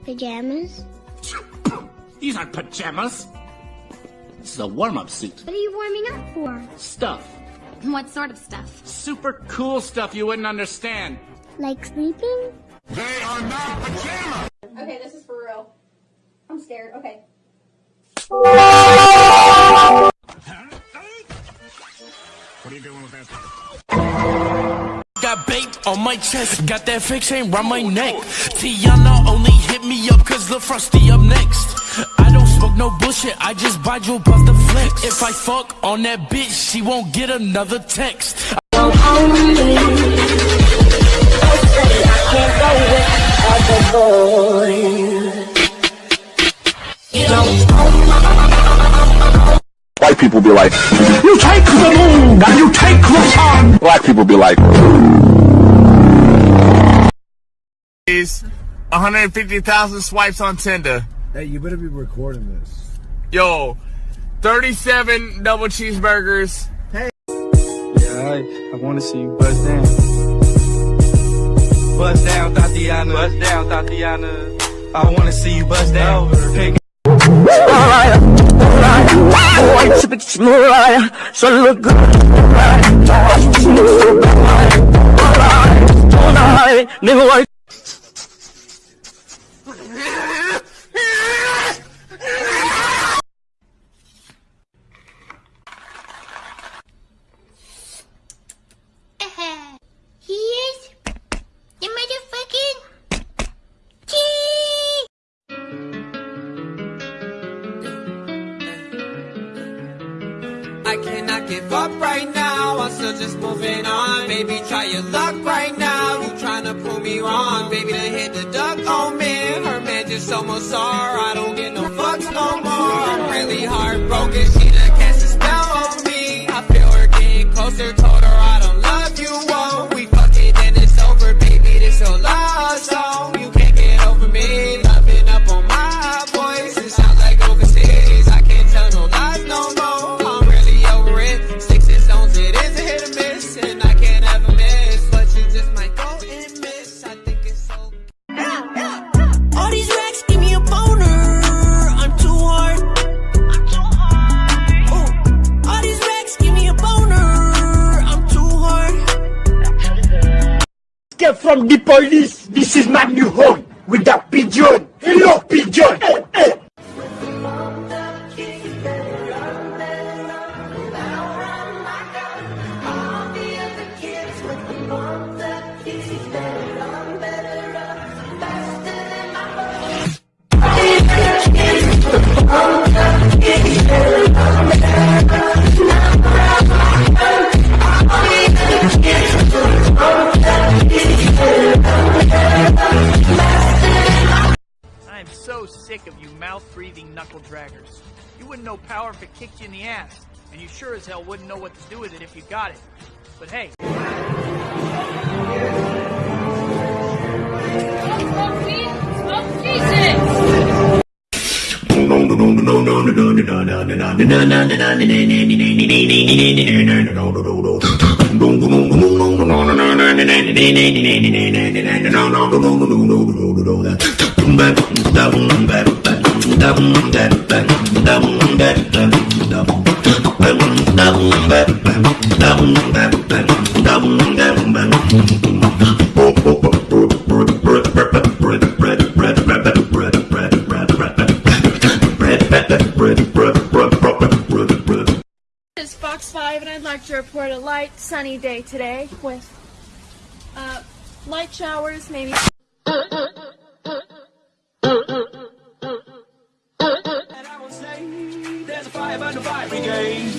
wearing pajamas? These aren't pajamas. This is a warm-up suit. What are you warming up for? Stuff. What sort of stuff? Super cool stuff you wouldn't understand. Like sleeping? They are not pajamas! Okay, this is for real. I'm scared. Okay. What are you doing with that? Got baked on my chest, got that fake chain round my neck. Tiana only hit me up cause the frosty up next. I don't smoke no bullshit, I just buy Joe Buff the flex. If I fuck on that bitch, she won't get another text. White be like, You take the moon and you take the sun. Black people be like, is 150,000 swipes on Tinder. Hey, you better be recording this. Yo, 37 double cheeseburgers. Hey. Yeah, I, I want to see you buzz down. Bust down, Tatiana. Bust down, Tatiana. I want to see you bust down. Pick Here's give up right now, I'm still just moving on. Baby, try your luck right now, you tryna prove me wrong. Baby, done hit the duck on me, her man just almost her. I don't get no fucks no more. I'm really heartbroken, she done cast a spell on me. I feel her getting closer, From the police. This is my new home with you mouth-breathing knuckle draggers. You wouldn't know power if it kicked you in the ass, and you sure as hell wouldn't know what to do with it if you got it. But hey. It's Fox 5 and I'd like to report a light, sunny day today with uh, light showers, maybe. Burn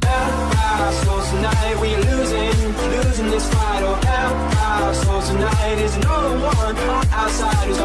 the fire brigade. So tonight we're losing, losing this fight. Oh, hellfire, so tonight is another one outside who's